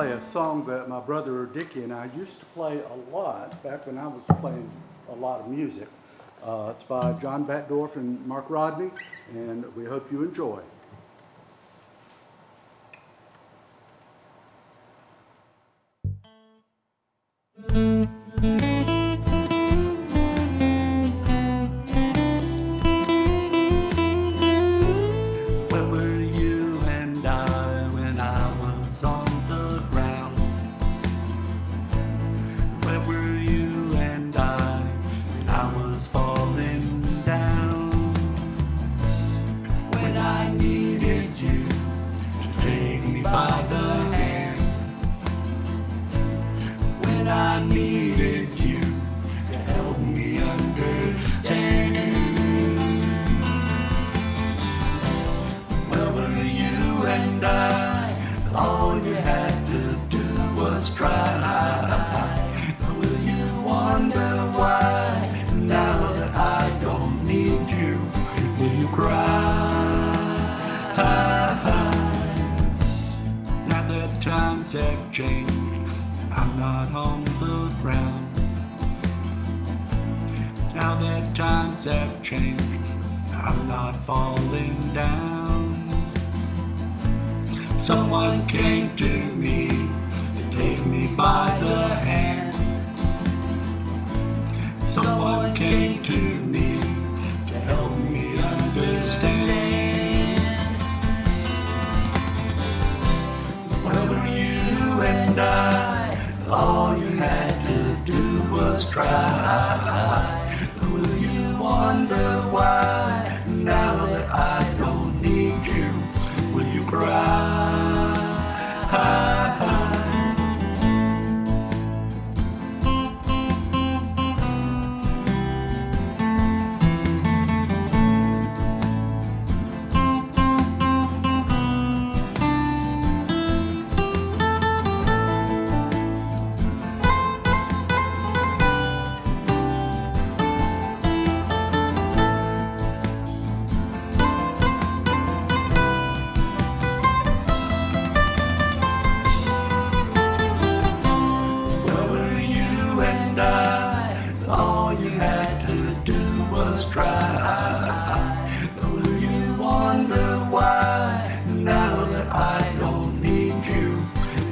play a song that my brother Dickie and I used to play a lot back when I was playing a lot of music. Uh, it's by John Batdorf and Mark Rodney, and we hope you enjoy. By the hand. When I needed you to help me understand. Where were you and I? All you had to do was try. Changed, I'm not on the ground. Now that times have changed, I'm not falling down. Someone came to me to take me by the hand. Someone came to me do Will you wonder why? Now that I don't need you,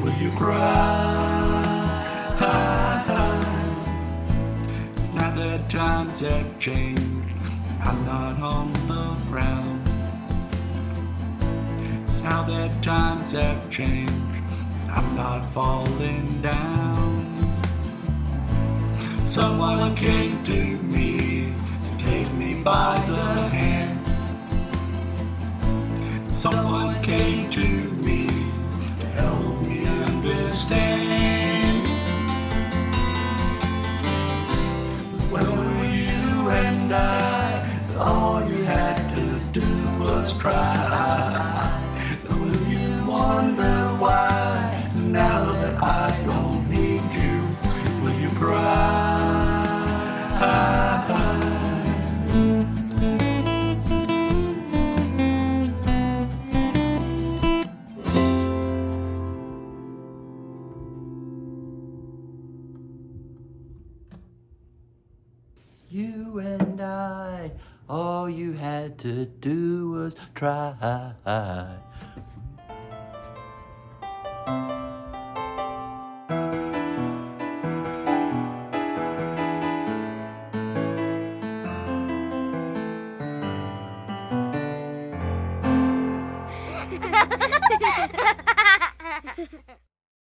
will you cry? Now that times have changed, I'm not on the ground. Now that times have changed, I'm not falling down. Someone came to me by the hand. Someone came to me to help me understand. You and I, all you had to do was try. Ha ha ha ha!